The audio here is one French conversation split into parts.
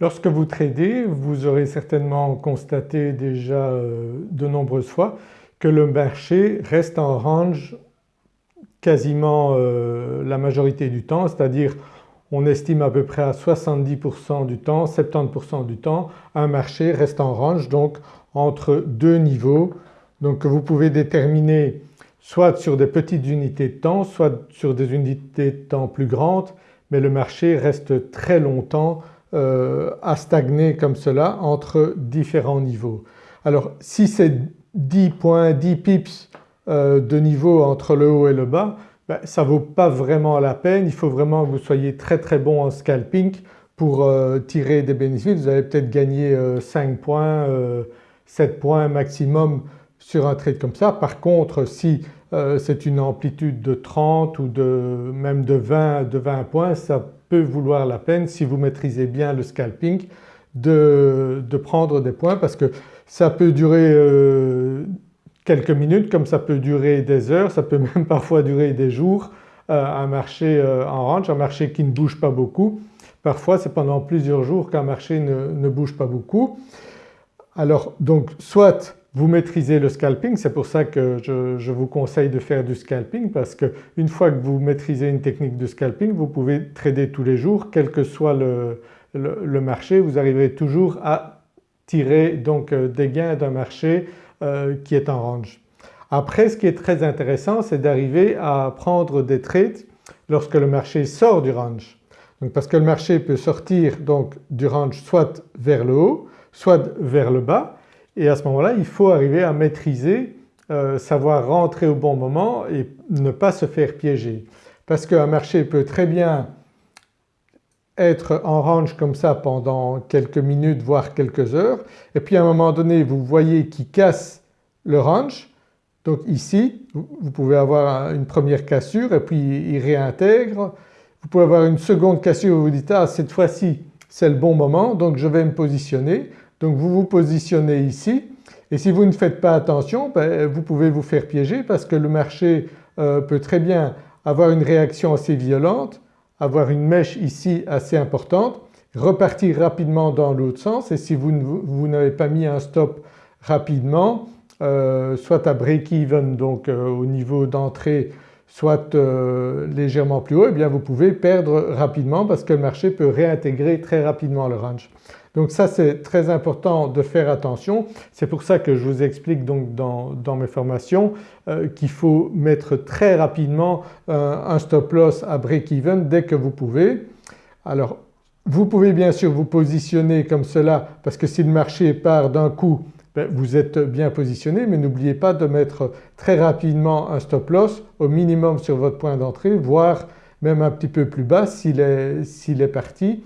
Lorsque vous tradez vous aurez certainement constaté déjà euh, de nombreuses fois que le marché reste en range quasiment euh, la majorité du temps c'est-à-dire on estime à peu près à 70% du temps, 70% du temps un marché reste en range donc entre deux niveaux. Donc vous pouvez déterminer soit sur des petites unités de temps soit sur des unités de temps plus grandes mais le marché reste très longtemps euh, à stagner comme cela entre différents niveaux. Alors si c'est 10 points, 10 pips euh, de niveau entre le haut et le bas, ben, ça ne vaut pas vraiment la peine, il faut vraiment que vous soyez très très bon en scalping pour euh, tirer des bénéfices. Vous allez peut-être gagner 5 points, 7 points maximum sur un trade comme ça. Par contre si c'est une amplitude de 30 ou même de 20, de 20 points ça peut vouloir la peine si vous maîtrisez bien le scalping de, prendre des points parce que ça peut durer euh, quelques minutes comme ça peut durer des heures, ça peut même parfois durer des jours euh, un marché euh, en range, un marché qui ne bouge pas beaucoup. Parfois c'est pendant plusieurs jours qu'un marché ne, ne, bouge pas beaucoup. Alors donc soit vous maîtrisez le scalping, c'est pour ça que je, vous conseille de faire du scalping parce qu'une fois que vous maîtrisez une technique de scalping vous pouvez trader tous les jours quel que soit le, marché, vous arriverez toujours à tirer donc euh, des gains d'un marché euh, qui est en range. Après ce qui est très intéressant c'est d'arriver à prendre des trades lorsque le marché sort du range. Parce que le marché peut sortir donc du range soit vers le haut soit vers le bas et à ce moment-là il faut arriver à maîtriser, euh, savoir rentrer au bon moment et ne pas se faire piéger. Parce qu'un marché peut très bien être en range comme ça pendant quelques minutes voire quelques heures et puis à un moment donné vous voyez qu'il casse le range donc ici vous pouvez avoir une première cassure et puis il réintègre. Vous pouvez avoir une seconde cassure où vous dites ah cette fois-ci c'est le bon moment donc je vais me positionner. Donc vous vous positionnez ici et si vous ne faites pas attention ben, vous pouvez vous faire piéger parce que le marché euh, peut très bien avoir une réaction assez violente, avoir une mèche ici assez importante, repartir rapidement dans l'autre sens et si vous, n'avez pas mis un stop rapidement euh, soit à break-even donc euh, au niveau d'entrée soit légèrement plus haut et eh bien vous pouvez perdre rapidement parce que le marché peut réintégrer très rapidement le range. Donc ça c'est très important de faire attention. C'est pour ça que je vous explique donc dans, mes formations euh, qu'il faut mettre très rapidement euh, un stop loss à break-even dès que vous pouvez. Alors vous pouvez bien sûr vous positionner comme cela parce que si le marché part d'un coup ben, vous êtes bien positionné mais n'oubliez pas de mettre très rapidement un stop loss au minimum sur votre point d'entrée voire même un petit peu plus bas s'il est parti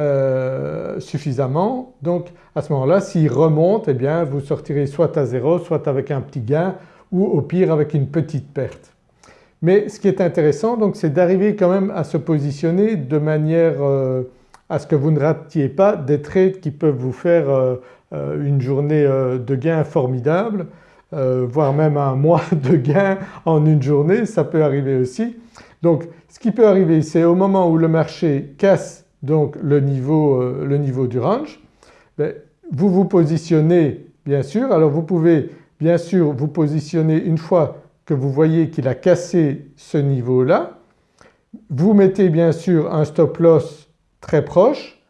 euh, suffisamment. Donc à ce moment-là s'il remonte eh bien vous sortirez soit à zéro soit avec un petit gain ou au pire avec une petite perte. Mais ce qui est intéressant donc c'est d'arriver quand même à se positionner de manière euh, à ce que vous ne ratiez pas des trades qui peuvent vous faire euh, une journée de gain formidable voire même un mois de gain en une journée ça peut arriver aussi. Donc ce qui peut arriver c'est au moment où le marché casse donc le niveau, euh, le niveau du range, ben, vous vous positionnez bien sûr. Alors vous pouvez bien sûr vous positionner une fois que vous voyez qu'il a cassé ce niveau-là. Vous mettez bien sûr un stop loss très proche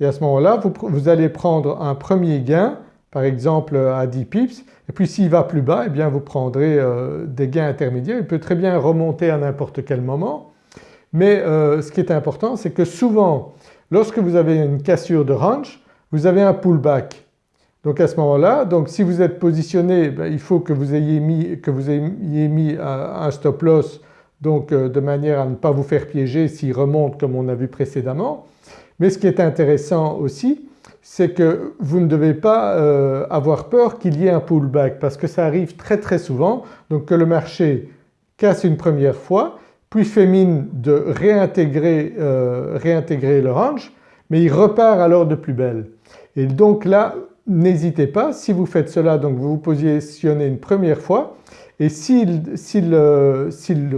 et à ce moment-là vous, allez prendre un premier gain par exemple à 10 pips et puis s'il va plus bas eh bien vous prendrez euh, des gains intermédiaires. Il peut très bien remonter à n'importe quel moment mais euh, ce qui est important c'est que souvent lorsque vous avez une cassure de range vous avez un pullback. Donc à ce moment-là, donc si vous êtes positionné ben, il faut que vous ayez mis, que vous ayez mis un, stop loss donc euh, de manière à ne pas vous faire piéger s'il remonte comme on a vu précédemment. Mais ce qui est intéressant aussi c'est que vous ne devez pas euh, avoir peur qu'il y ait un pullback parce que ça arrive très très souvent donc que le marché casse une première fois puis fait mine de réintégrer, euh, réintégrer le range mais il repart alors de plus belle. Et donc là n'hésitez pas si vous faites cela donc vous vous positionnez une première fois et s'il euh,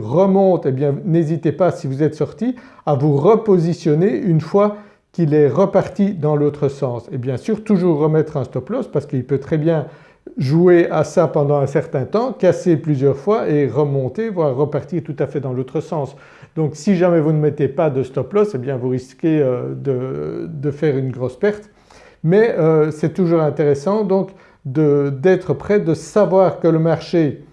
remonte eh bien n'hésitez pas si vous êtes sorti à vous repositionner une fois qu'il est reparti dans l'autre sens et bien sûr toujours remettre un stop loss parce qu'il peut très bien jouer à ça pendant un certain temps, casser plusieurs fois et remonter voire repartir tout à fait dans l'autre sens. Donc si jamais vous ne mettez pas de stop loss eh bien vous risquez euh, de, faire une grosse perte mais euh, c'est toujours intéressant donc d'être prêt, de savoir que le marché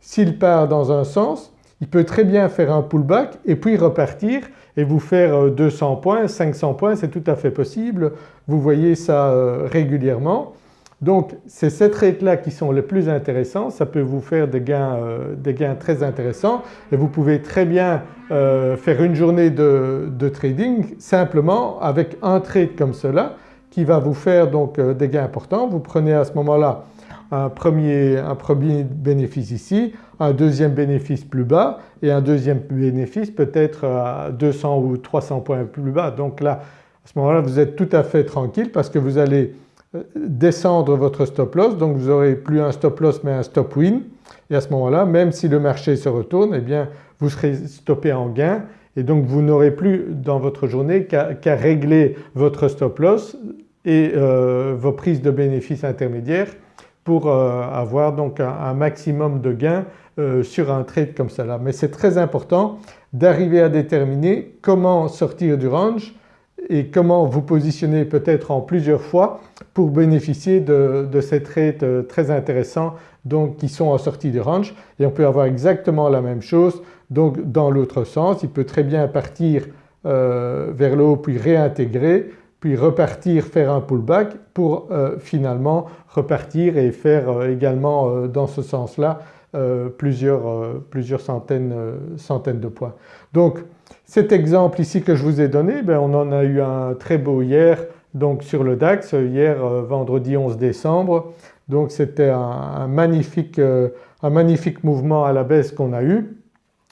s'il part dans un sens il peut très bien faire un pullback et puis repartir et vous faire 200 euh, points, 500 points c'est tout à fait possible. Vous voyez ça régulièrement donc c'est ces trades-là qui sont les plus intéressants, ça peut vous faire des gains, euh, des gains très intéressants et vous pouvez très bien euh, faire une journée de, trading simplement avec un trade comme cela qui va vous faire donc euh, des gains importants. Vous prenez à ce moment-là un premier, un premier bénéfice ici, un deuxième bénéfice plus bas et un deuxième bénéfice peut-être à 200 ou 300 points plus bas. Donc là à ce moment-là vous êtes tout à fait tranquille parce que vous allez descendre votre stop loss. Donc vous n'aurez plus un stop loss mais un stop win. Et à ce moment-là même si le marché se retourne eh bien vous serez stoppé en gain. Et donc vous n'aurez plus dans votre journée qu'à régler votre stop loss et euh, vos prises de bénéfices intermédiaires pour euh, avoir donc un, maximum de gains euh, sur un trade comme cela. Mais c'est très important d'arriver à déterminer comment sortir du range et comment vous positionner peut-être en plusieurs fois pour bénéficier de, ces trades euh, très intéressants donc qui sont en sortie de range et on peut avoir exactement la même chose donc dans l'autre sens. Il peut très bien partir euh, vers le haut puis réintégrer puis repartir faire un pullback pour euh, finalement repartir et faire également dans ce sens-là plusieurs, plusieurs centaines, centaines de points. Donc cet exemple ici que je vous ai donné, ben on en a eu un très beau hier donc sur le DAX, hier euh, vendredi 11 décembre. Donc c'était un, magnifique, euh, un magnifique mouvement à la baisse qu'on a eu.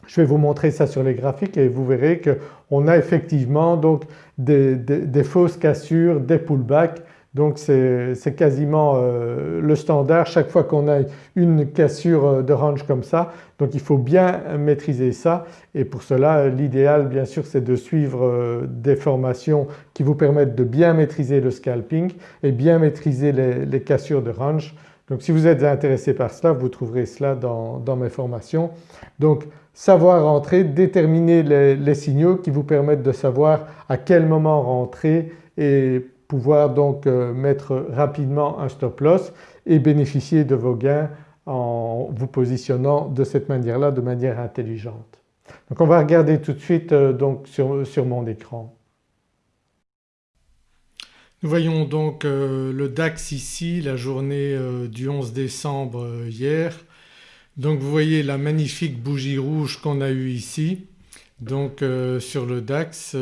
Je vais vous montrer ça sur les graphiques et vous verrez qu'on a effectivement donc des fausses cassures, des pullbacks donc c'est quasiment euh, le standard chaque fois qu'on a une cassure euh, de range comme ça. Donc il faut bien maîtriser ça et pour cela l'idéal bien sûr c'est de suivre euh, des formations qui vous permettent de bien maîtriser le scalping et bien maîtriser les, cassures de range. Donc si vous êtes intéressé par cela vous trouverez cela dans, mes formations. Donc savoir rentrer, déterminer les, les signaux qui vous permettent de savoir à quel moment rentrer et pouvoir donc euh, mettre rapidement un stop loss et bénéficier de vos gains en vous positionnant de cette manière-là de manière intelligente. Donc on va regarder tout de suite euh, donc sur, mon écran. Nous voyons donc euh, le DAX ici, la journée du 11 décembre hier. Donc vous voyez la magnifique bougie rouge qu'on a eue ici. Donc sur le DAX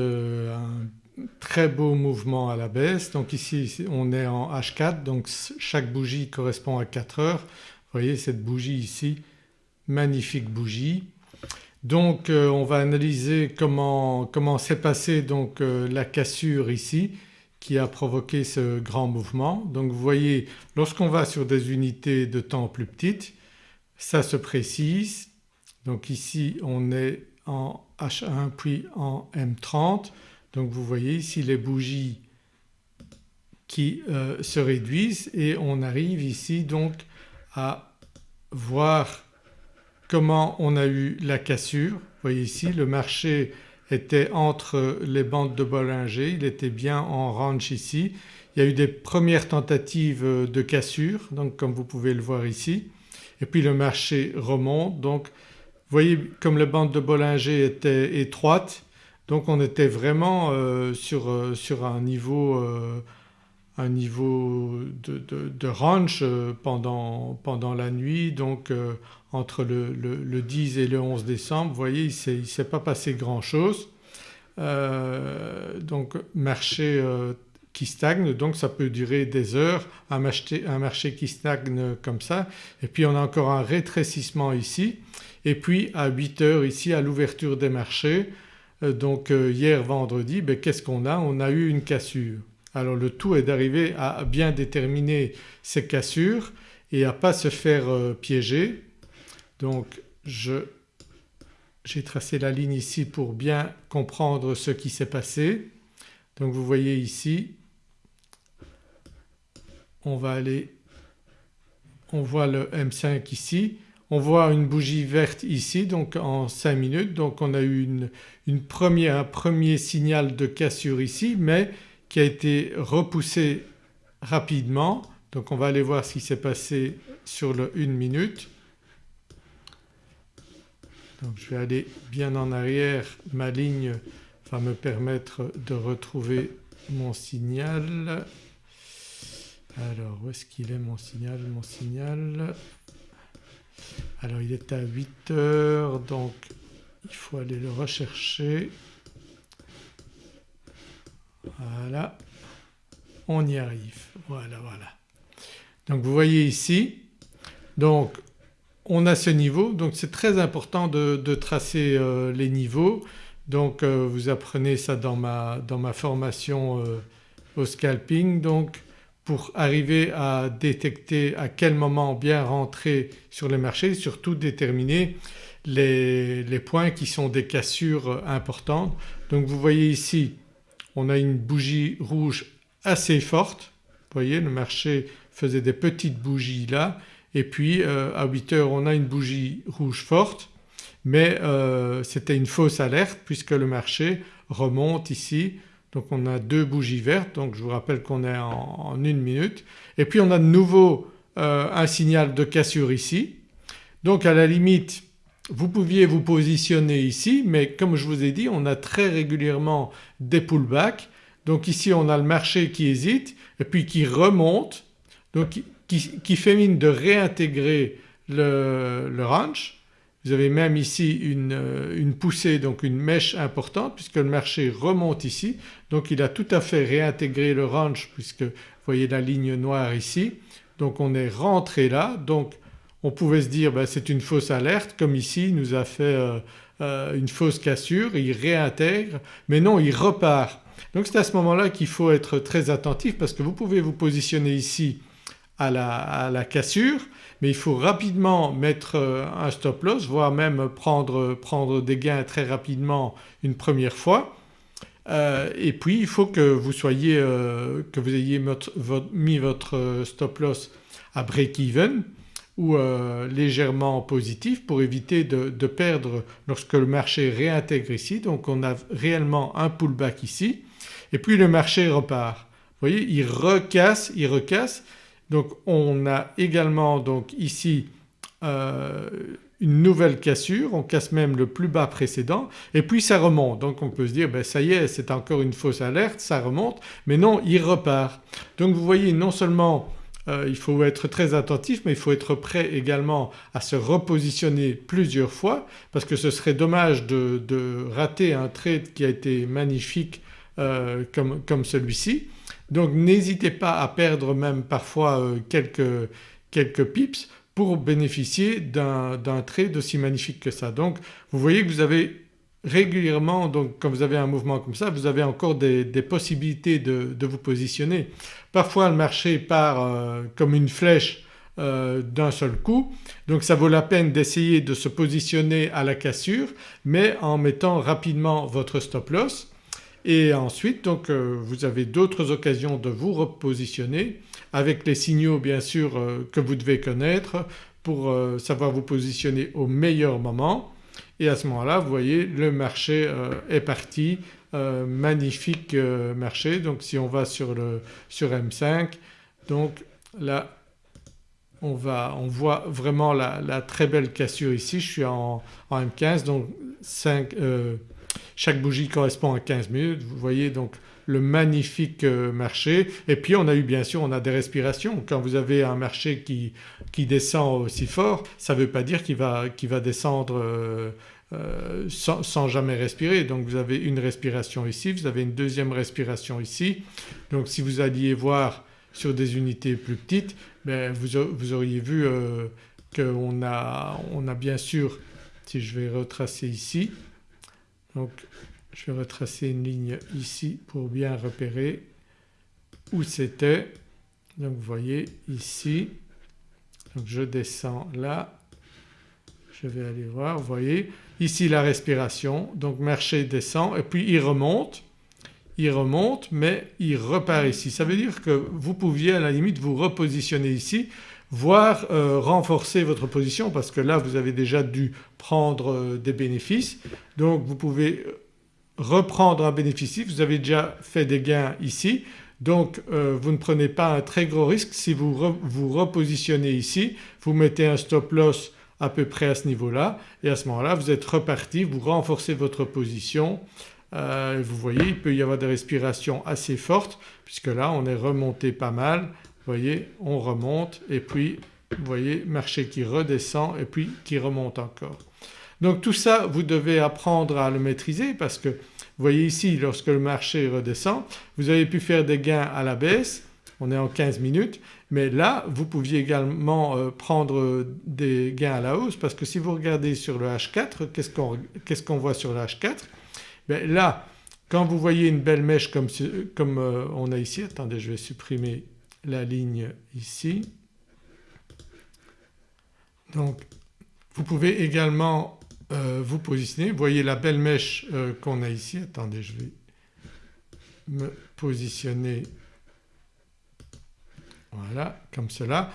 très beau mouvement à la baisse. Donc ici on est en H4 donc chaque bougie correspond à 4 heures. Vous voyez cette bougie ici, magnifique bougie. Donc euh, on va analyser comment, comment s'est passée donc euh, la cassure ici qui a provoqué ce grand mouvement. Donc vous voyez lorsqu'on va sur des unités de temps plus petites ça se précise. Donc ici on est en H1 puis en M30 donc vous voyez ici les bougies qui euh, se réduisent et on arrive ici donc à voir comment on a eu la cassure. Vous voyez ici le marché était entre les bandes de Bollinger, il était bien en range ici. Il y a eu des premières tentatives de cassure donc comme vous pouvez le voir ici et puis le marché remonte donc vous voyez comme les bandes de Bollinger étaient étroites donc on était vraiment euh, sur, euh, sur, un niveau, euh, un niveau de, range pendant, pendant, la nuit donc entre le, le, 10 et le 11 décembre. Vous voyez il ne s'est pas passé grand chose. donc marché qui stagne donc ça peut durer des heures un marché, un marché qui stagne comme ça et puis on a encore un rétrécissement ici et puis à 8 heures ici à l'ouverture des marchés donc euh, hier vendredi ben, qu'est-ce qu'on a? On a eu une cassure. Alors le tout est d'arriver à bien déterminer ces cassures et à ne pas se faire euh, piéger. Donc j'ai tracé la ligne ici pour bien comprendre ce qui s'est passé. Donc vous voyez ici on va aller, on voit le M5 ici, on voit une bougie verte ici donc en 5 minutes donc on a eu un premier signal de cassure ici mais qui a été repoussé rapidement donc on va aller voir ce qui s'est passé sur le 1 minute. Donc je vais aller bien en arrière, ma ligne va me permettre de retrouver mon signal. Alors où est-ce qu'il est mon signal? Mon signal alors il est à 8 heures donc il faut aller le rechercher. Voilà, on y arrive. Voilà, voilà. Donc vous voyez ici, donc on a ce niveau donc c'est très important de, tracer euh, les niveaux. Donc euh, vous apprenez ça dans ma, formation euh, au scalping donc pour arriver à détecter à quel moment bien rentrer sur le marché, surtout déterminer les, les points qui sont des cassures importantes. Donc vous voyez ici on a une bougie rouge assez forte, vous voyez le marché faisait des petites bougies là. Et puis euh, à 8 heures on a une bougie rouge forte. Mais euh, c'était une fausse alerte puisque le marché remonte ici donc on a deux bougies vertes donc je vous rappelle qu'on est en, une minute et puis on a de nouveau euh, un signal de cassure ici. Donc à la limite vous pouviez vous positionner ici mais comme je vous ai dit on a très régulièrement des pullbacks donc ici on a le marché qui hésite et puis qui remonte donc qui, fait mine de réintégrer le, range. Vous avez même ici une, poussée donc une mèche importante puisque le marché remonte ici donc il a tout à fait réintégré le range puisque vous voyez la ligne noire ici. Donc on est rentré là donc on pouvait se dire ben, c'est une fausse alerte comme ici il nous a fait euh, euh, une fausse cassure, il réintègre mais non il repart. Donc c'est à ce moment-là qu'il faut être très attentif parce que vous pouvez vous positionner ici à la, cassure mais il faut rapidement mettre euh, un stop loss voire même prendre, prendre des gains très rapidement une première fois. Euh, et puis il faut que vous soyez, euh, que vous ayez mis votre stop loss à break-even ou légèrement positif pour éviter de, de, perdre lorsque le marché réintègre ici. Donc on a réellement un pullback ici et puis le marché repart. Vous voyez il recasse, il recasse donc on a également donc ici euh, une nouvelle cassure, on casse même le plus bas précédent et puis ça remonte. Donc on peut se dire ben ça y est c'est encore une fausse alerte, ça remonte mais non il repart. Donc vous voyez non seulement euh, il faut être très attentif mais il faut être prêt également à se repositionner plusieurs fois parce que ce serait dommage de, rater un trade qui a été magnifique euh, comme, comme celui-ci. Donc n'hésitez pas à perdre même parfois euh, quelques, pips pour bénéficier d'un trade aussi magnifique que ça. Donc vous voyez que vous avez régulièrement donc quand vous avez un mouvement comme ça vous avez encore des, possibilités de, vous positionner. Parfois le marché part euh, comme une flèche euh, d'un seul coup donc ça vaut la peine d'essayer de se positionner à la cassure mais en mettant rapidement votre stop loss et ensuite donc euh, vous avez d'autres occasions de vous repositionner avec les signaux bien sûr euh, que vous devez connaître pour euh, savoir vous positionner au meilleur moment. Et à ce moment-là vous voyez le marché est parti, magnifique marché. Donc si on va sur, le, sur M5 donc là on, va, on voit vraiment la, très belle cassure ici, je suis en, en M15 donc 5, chaque bougie correspond à 15 minutes. Vous voyez donc le magnifique euh, marché et puis on a eu bien sûr on a des respirations. Quand vous avez un marché qui, qui descend aussi fort ça ne veut pas dire qu'il va, va descendre euh, euh, sans, jamais respirer. Donc vous avez une respiration ici, vous avez une deuxième respiration ici. Donc si vous alliez voir sur des unités plus petites ben vous, vous, auriez vu qu'on a, on a bien sûr si je vais retracer ici donc je vais retracer une ligne ici pour bien repérer où c'était. Donc vous voyez ici, je descends là, je vais aller voir, vous voyez. Ici la respiration. Donc marché descend et puis il remonte, il remonte mais il repart ici. Ça veut dire que vous pouviez à la limite vous repositionner ici voire euh, renforcer votre position parce que là vous avez déjà dû prendre euh, des bénéfices. Donc vous pouvez euh, reprendre un bénéfice. Vous avez déjà fait des gains ici. Donc vous ne prenez pas un très gros risque. Si vous vous repositionnez ici, vous mettez un stop loss à peu près à ce niveau-là. Et à ce moment-là vous êtes reparti, vous renforcez votre position. Vous voyez il peut y avoir des respirations assez fortes puisque là on est remonté pas mal. Voyez on remonte et puis vous voyez marché qui redescend et puis qui remonte encore. Donc tout ça vous devez apprendre à le maîtriser parce que vous voyez ici lorsque le marché redescend vous avez pu faire des gains à la baisse on est en 15 minutes mais là vous pouviez également euh, prendre des gains à la hausse parce que si vous regardez sur le H4 qu'est-ce qu'on voit sur le H4 ben Là quand vous voyez une belle mèche comme, comme euh, on a ici, attendez je vais supprimer la ligne ici. Donc vous pouvez également euh, vous positionner, vous voyez la belle mèche qu'on a ici, attendez je vais me positionner voilà comme cela.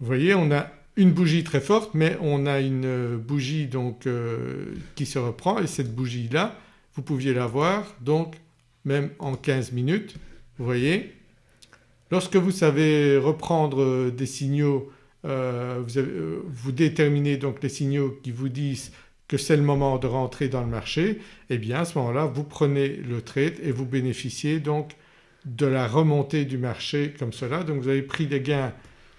Vous voyez on a une bougie très forte mais on a une bougie donc euh, qui se reprend et cette bougie là vous pouviez la voir donc même en 15 minutes vous voyez? Lorsque vous savez reprendre des signaux euh, vous, euh, vous, déterminez donc les signaux qui vous disent que c'est le moment de rentrer dans le marché et eh bien à ce moment-là vous prenez le trade et vous bénéficiez donc de la remontée du marché comme cela. Donc vous avez pris des gains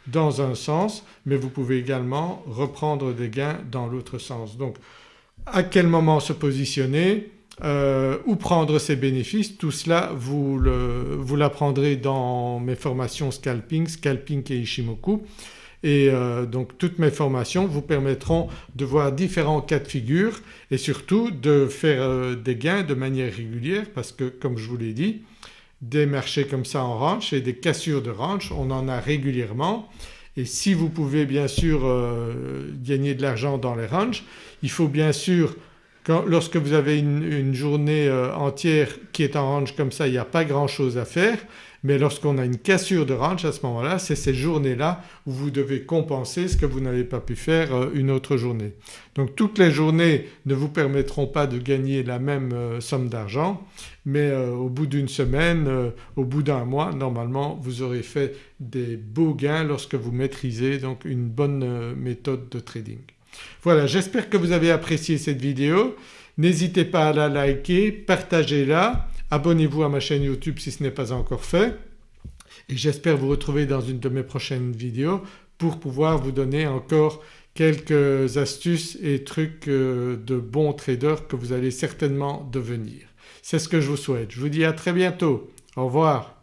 dans un sens mais vous pouvez également reprendre des gains dans l'autre sens. Donc à quel moment se positionner, euh, où prendre ses bénéfices, tout cela vous l'apprendrez dans mes formations scalping, scalping et Ishimoku. Et euh, donc toutes mes formations vous permettront de voir différents cas de figure et surtout de faire euh, des gains de manière régulière parce que comme je vous l'ai dit des marchés comme ça en ranch et des cassures de ranch on en a régulièrement. Et si vous pouvez bien sûr euh, gagner de l'argent dans les ranchs il faut bien sûr lorsque vous avez une, journée euh, entière qui est en range comme ça il n'y a pas grand chose à faire mais lorsqu'on a une cassure de range à ce moment-là c'est ces journées-là où vous devez compenser ce que vous n'avez pas pu faire euh, une autre journée. Donc toutes les journées ne vous permettront pas de gagner la même euh, somme d'argent mais au bout d'une semaine, au bout d'un mois normalement vous aurez fait des beaux gains lorsque vous maîtrisez donc une bonne méthode de trading. Voilà j'espère que vous avez apprécié cette vidéo. N'hésitez pas à la liker, partagez-la, abonnez-vous à ma chaîne YouTube si ce n'est pas encore fait et j'espère vous retrouver dans une de mes prochaines vidéos pour pouvoir vous donner encore quelques astuces et trucs euh, de bons traders que vous allez certainement devenir. C'est ce que je vous souhaite. Je vous dis à très bientôt. Au revoir.